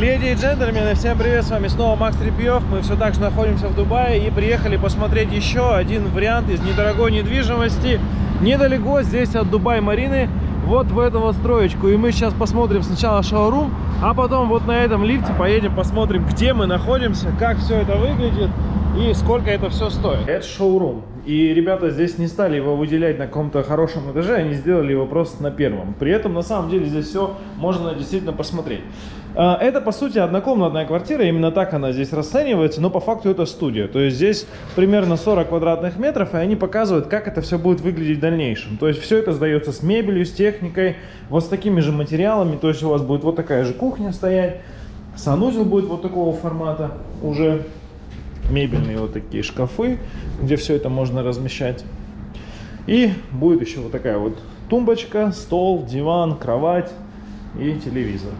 Леди и джентльмены, всем привет, с вами снова Макс Репьев. Мы все так же находимся в Дубае и приехали посмотреть еще один вариант из недорогой недвижимости. Недалеко здесь от Дубай-Марины, вот в эту вот строечку. И мы сейчас посмотрим сначала шоурум, а потом вот на этом лифте поедем посмотрим, где мы находимся, как все это выглядит и сколько это все стоит. Это шоурум. И ребята здесь не стали его выделять на каком-то хорошем этаже, они сделали его просто на первом. При этом, на самом деле, здесь все можно действительно посмотреть. А, это, по сути, однокомнатная квартира, именно так она здесь расценивается, но по факту это студия. То есть здесь примерно 40 квадратных метров, и они показывают, как это все будет выглядеть в дальнейшем. То есть все это сдается с мебелью, с техникой, вот с такими же материалами. То есть у вас будет вот такая же кухня стоять, санузел будет вот такого формата уже мебельные вот такие шкафы, где все это можно размещать. И будет еще вот такая вот тумбочка, стол, диван, кровать и телевизор.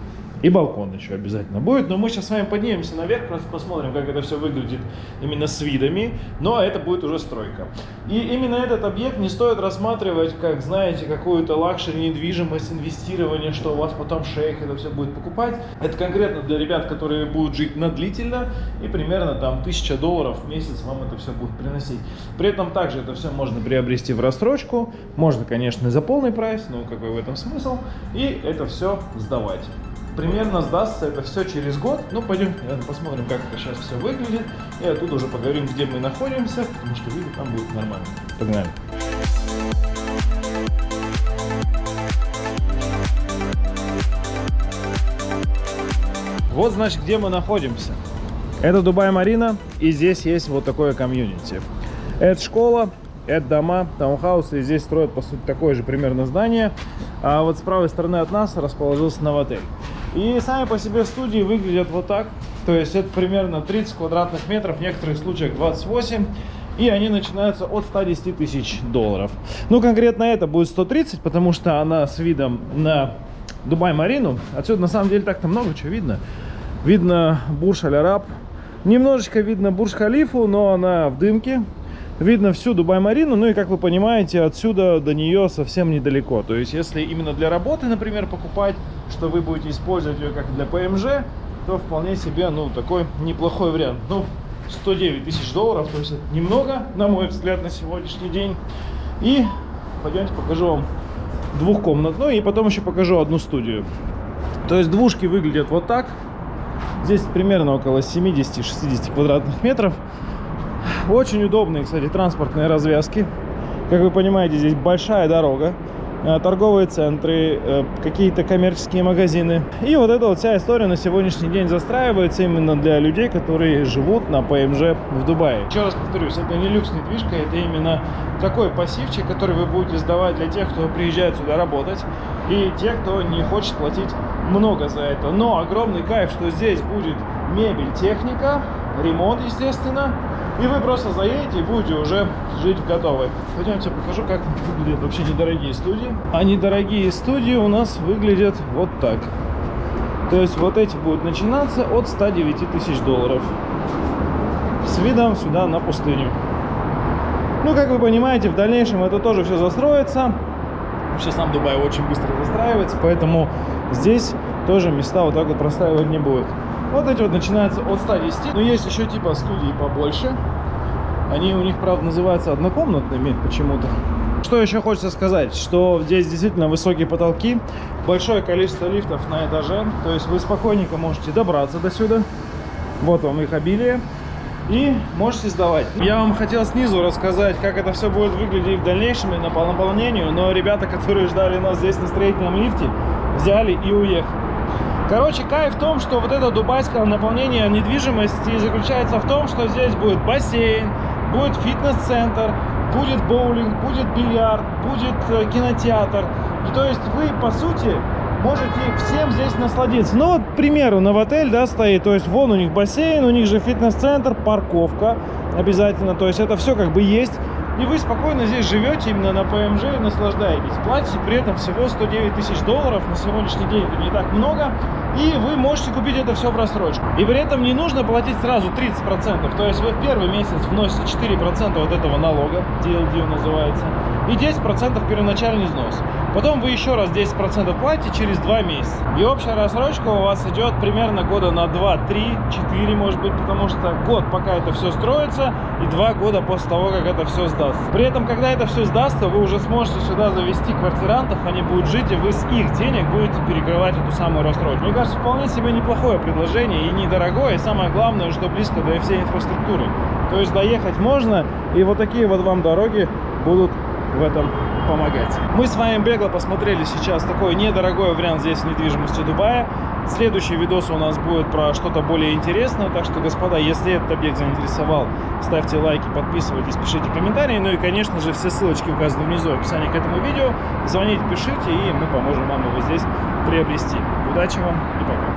И балкон еще обязательно будет. Но мы сейчас с вами поднимемся наверх, просто посмотрим, как это все выглядит именно с видами. Но это будет уже стройка. И именно этот объект не стоит рассматривать, как, знаете, какую-то luxury недвижимость, инвестирование, что у вас потом шейх это все будет покупать. Это конкретно для ребят, которые будут жить на длительно. И примерно там 1000 долларов в месяц вам это все будет приносить. При этом также это все можно приобрести в рассрочку. Можно, конечно, за полный прайс, но какой в этом смысл. И это все сдавать примерно сдастся это все через год. Ну, пойдем, посмотрим, как это сейчас все выглядит. И оттуда уже поговорим, где мы находимся, потому что видно там будет нормально. Погнали. Вот, значит, где мы находимся. Это Дубай-Марина, и здесь есть вот такое комьюнити. Это школа, это дома, таунхаусы, и здесь строят, по сути, такое же примерно здание. А вот с правой стороны от нас расположился новотель. И сами по себе студии выглядят вот так. То есть это примерно 30 квадратных метров, в некоторых случаях 28. И они начинаются от 110 тысяч долларов. Ну, конкретно это будет 130, потому что она с видом на Дубай-Марину. Отсюда на самом деле так-то много чего видно. Видно Бурж-Аль-Араб. Немножечко видно Бурж-Халифу, но она в дымке видно всю Дубай-Марину, ну и, как вы понимаете, отсюда до нее совсем недалеко. То есть, если именно для работы, например, покупать, что вы будете использовать ее как для ПМЖ, то вполне себе, ну, такой неплохой вариант. Ну, 109 тысяч долларов, то есть это немного, на мой взгляд, на сегодняшний день. И пойдемте покажу вам двухкомнатную, и потом еще покажу одну студию. То есть двушки выглядят вот так. Здесь примерно около 70-60 квадратных метров. Очень удобные, кстати, транспортные развязки. Как вы понимаете, здесь большая дорога, э, торговые центры, э, какие-то коммерческие магазины. И вот эта вот вся история на сегодняшний день застраивается именно для людей, которые живут на ПМЖ в Дубае. Еще раз повторюсь, это не люкс недвижка, это именно такой пассивчик, который вы будете сдавать для тех, кто приезжает сюда работать, и тех, кто не хочет платить много за это. Но огромный кайф, что здесь будет мебель, техника, ремонт, естественно, и вы просто заедете и будете уже жить в готовой. Пойдемте покажу, как выглядят вообще недорогие студии. А недорогие студии у нас выглядят вот так. То есть вот эти будут начинаться от 109 тысяч долларов. С видом сюда на пустыню. Ну, как вы понимаете, в дальнейшем это тоже все застроится. Вообще сам Дубай очень быстро застраивается, поэтому здесь тоже места вот так вот простраивать не будет. Вот эти вот начинаются от 110. Но есть еще типа студии побольше. Они у них, правда, называются однокомнатными почему-то. Что еще хочется сказать, что здесь действительно высокие потолки, большое количество лифтов на этаже, то есть вы спокойненько можете добраться до сюда. Вот вам их обилие. И можете сдавать. Я вам хотел снизу рассказать, как это все будет выглядеть в дальнейшем и на наполнению, но ребята, которые ждали нас здесь на строительном лифте, взяли и уехали. Короче, кайф в том, что вот это дубайское наполнение недвижимости заключается в том, что здесь будет бассейн, будет фитнес-центр, будет боулинг, будет бильярд, будет э, кинотеатр. И то есть вы, по сути, можете всем здесь насладиться. Ну вот, к примеру, на отель, да, стоит, то есть вон у них бассейн, у них же фитнес-центр, парковка обязательно, то есть это все как бы есть. И вы спокойно здесь живете именно на ПМЖ и наслаждаетесь. Платите при этом всего 109 тысяч долларов. На сегодняшний день это не так много. И вы можете купить это все в рассрочку. И при этом не нужно платить сразу 30%. То есть вы в первый месяц вносите 4% вот этого налога, DLD называется, и 10% первоначальный взнос. Потом вы еще раз 10% платите через 2 месяца. И общая рассрочка у вас идет примерно года на 2, 3, 4 может быть, потому что год пока это все строится и 2 года после того, как это все сдастся. При этом, когда это все сдастся, вы уже сможете сюда завести квартирантов, они будут жить, и вы с их денег будете перекрывать эту самую рассрочку. Кажется, вполне себе неплохое предложение и недорогое, и самое главное, что близко до всей инфраструктуры. То есть доехать можно, и вот такие вот вам дороги будут в этом помогать. Мы с вами бегло посмотрели сейчас такой недорогой вариант здесь недвижимости Дубая. Следующий видос у нас будет про что-то более интересное. Так что, господа, если этот объект заинтересовал, ставьте лайки, подписывайтесь, пишите комментарии. Ну и, конечно же, все ссылочки указаны внизу в описании к этому видео. Звоните, пишите, и мы поможем вам его здесь приобрести. Удачи вам и пока.